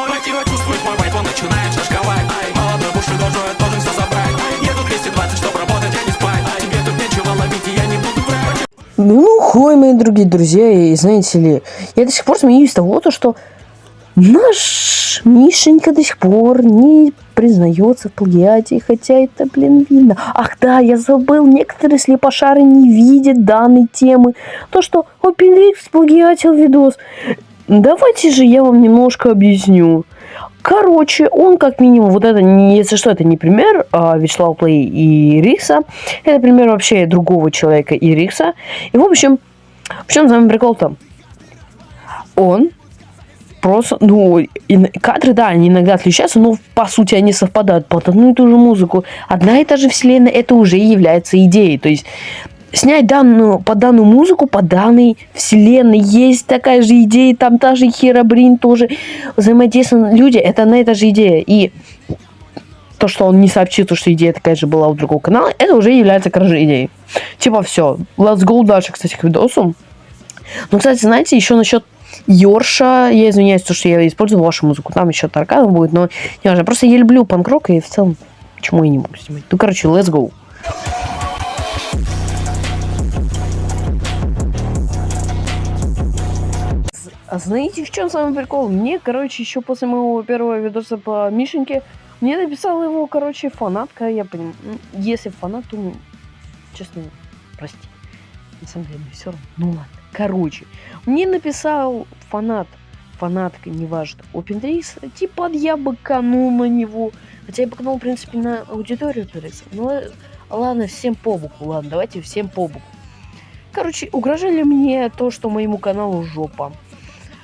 Мое тело чувствует мой вайп, он начинает шашковать Ай, молодой буши дожой, должен все забрать Еду 220, чтоб работать, а не спать Тебе тут нечего ловить, и я не буду врать Ну, хой, мои дорогие друзья, и знаете ли, я до сих пор смеюсь того, то, что наш Мишенька до сих пор не признается в плагиате, хотя это, блин, видно. Ах да, я забыл, некоторые слепошары не видят данной темы. То, что OpenX сплагиатил видос. Давайте же я вам немножко объясню. Короче, он как минимум, вот это, если что, это не пример а, Вячеслава Плей и Рикса, это пример вообще другого человека и Рикса. И в общем, в чем самый прикол там? Он просто, ну, и кадры, да, они иногда отличаются, но по сути они совпадают под одну и ту же музыку. Одна и та же вселенная, это уже является идеей. То есть снять данную, по данную музыку, по данной вселенной. Есть такая же идея, там та же Херобрин тоже взаимодействуют люди, это на эта же идея. И то, что он не сообщил, то, что идея такая же была у другого канала, это уже является кражей идеей. Типа все, let's go дальше, кстати, к видосу. Ну, кстати, знаете, еще насчет Йорша, я извиняюсь, то, что я использую вашу музыку, там еще Тарканов будет, но не важно, просто я люблю панк-рок, и в целом, почему я не могу снимать. Ну, короче, let's go. А знаете, в чем самый прикол? Мне, короче, еще после моего первого видоса по Мишеньке, мне написала его, короче, фанатка, я понимаю. Если фанат, то, ну, честно, прости. На самом деле, все равно. Ну ладно. Короче, мне написал фанат, фанатка, неважно, OpenDays, типа я быканул на него. Хотя я быканул, в принципе, на аудиторию творится. Но ладно, всем по боку, ладно, давайте всем по боку. Короче, угрожали мне то, что моему каналу жопа.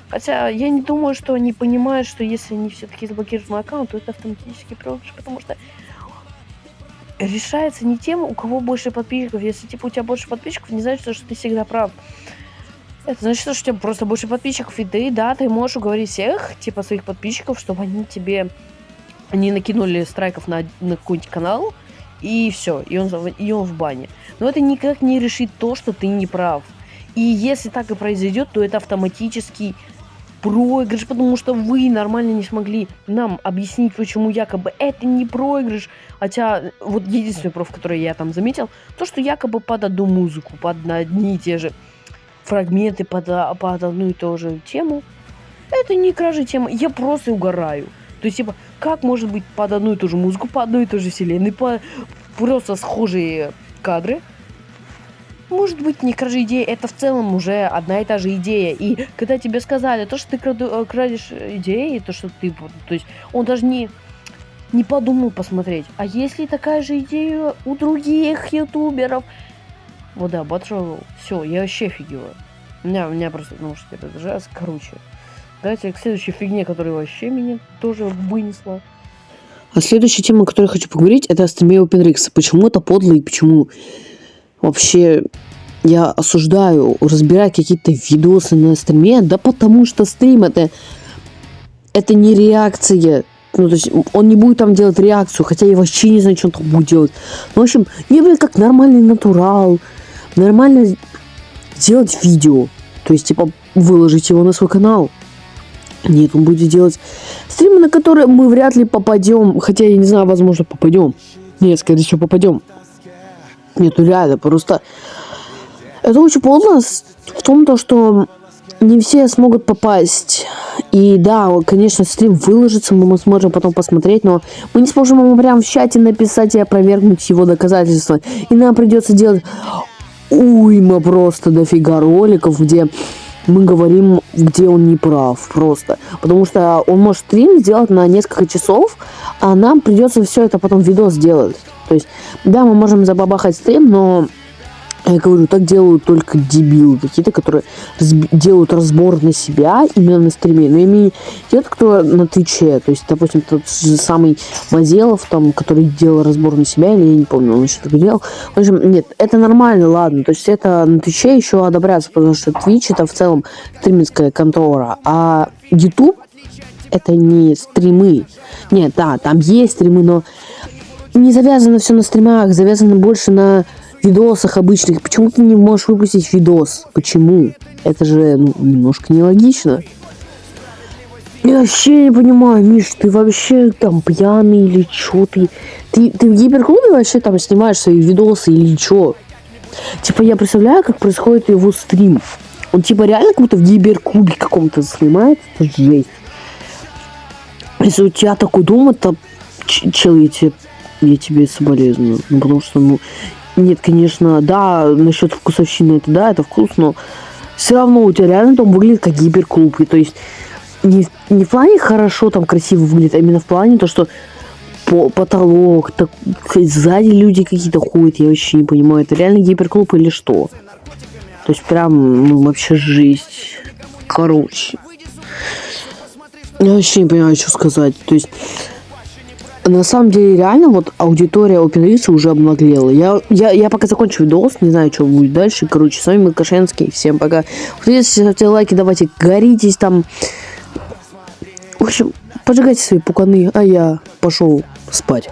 Хотя я не думаю, что они понимают, что если они все-таки заблокируют мой аккаунт, то это автоматически проигрыш, потому что решается не тем, у кого больше подписчиков. Если типа у тебя больше подписчиков, не значит, что ты всегда прав. Это значит, что у тебя просто больше подписчиков, и ты, да, ты можешь уговорить всех, типа, своих подписчиков, чтобы они тебе не накинули страйков на, на какой-нибудь канал, и все, и он, и он в бане. Но это никак не решит то, что ты не прав. И если так и произойдет, то это автоматически проигрыш, потому что вы нормально не смогли нам объяснить, почему якобы это не проигрыш. Хотя, вот единственный проф, который я там заметил, то, что якобы под одну музыку, под одни и те же фрагменты, под, под одну и ту же тему. Это не кражи темы, я просто угораю. То есть, типа, как может быть под одну и ту же музыку, по одной и той же вселенной, по просто схожие кадры, может быть, не кражи идеи, это в целом уже одна и та же идея. И когда тебе сказали, то, что ты краду, э, крадешь идеи, то, что ты... То есть он даже не, не подумал посмотреть. А если такая же идея у других ютуберов? Вот да, Батрол, все, я вообще офигеваю. Меня, у меня просто наушники разряжаются. Короче, давайте к следующей фигне, которая вообще меня тоже вынесла. А следующая тема, о которой я хочу поговорить, это стриме OpenRix. Почему это подло и почему вообще я осуждаю разбирать какие-то видосы на стриме, да потому что стрим это, это не реакция. Ну, то есть он не будет там делать реакцию, хотя я вообще не знаю, что он там будет делать. Ну, в общем, не будет как нормальный натурал, нормально делать видео. То есть, типа, выложить его на свой канал. Нет, он будет делать стримы, на которые мы вряд ли попадем. Хотя, я не знаю, возможно, попадем. Нет, скорее всего, попадем. Нет, ну реально, просто... Это очень подло в том, то, что не все смогут попасть. И да, конечно, стрим выложится, мы сможем потом посмотреть, но мы не сможем ему прям в чате написать и опровергнуть его доказательства. И нам придется делать уйма просто дофига роликов, где мы говорим, где он не прав просто. Потому что он может стрим сделать на несколько часов, а нам придется все это потом видос сделать. То есть, да, мы можем забабахать стрим, но я говорю, так делают только дебилы какие-то, которые разби- делают разбор на себя именно на стриме. Но имею те, кто на Твиче. То есть, допустим, тот же самый Мазелов, там, который делал разбор на себя, или я не помню, он еще так делал. В общем, нет, это нормально, ладно. То есть, это на Твиче еще одобряется, потому что Твич это в целом стриминская контора. А YouTube это не стримы. Нет, да, там есть стримы, но не завязано все на стримах, завязано больше на видосах обычных. Почему ты не можешь выпустить видос? Почему? Это же ну, немножко нелогично. Я вообще не понимаю, Миш, ты вообще там пьяный или чё ты? Ты, ты в гиперклубе вообще там снимаешь свои видосы или чё? Типа я представляю, как происходит его стрим. Он типа реально как будто в гиперклубе каком-то снимает. Это жесть. Если у тебя такой дом, это ч- чел, я тебе, соболезную. Ну, потому что, ну, нет, конечно, да, насчет вкусовщины, это да, это вкус, но все равно у тебя реально дом выглядит как гиперклуб. И то есть не, не в плане хорошо там красиво выглядит, а именно в плане то, что по, потолок, так, сзади люди какие-то ходят, я вообще не понимаю, это реально гиперклуб или что? То есть прям, ну, вообще жизнь. Короче. Я вообще не понимаю, что сказать. То есть, на самом деле, реально, вот аудитория OpenRice уже обнаглела. Я, я, я пока закончу видос, не знаю, что будет дальше. Короче, с вами был. Всем пока. Если ставьте лайки, давайте горитесь там. В общем, поджигайте свои пуканы, а я пошел спать.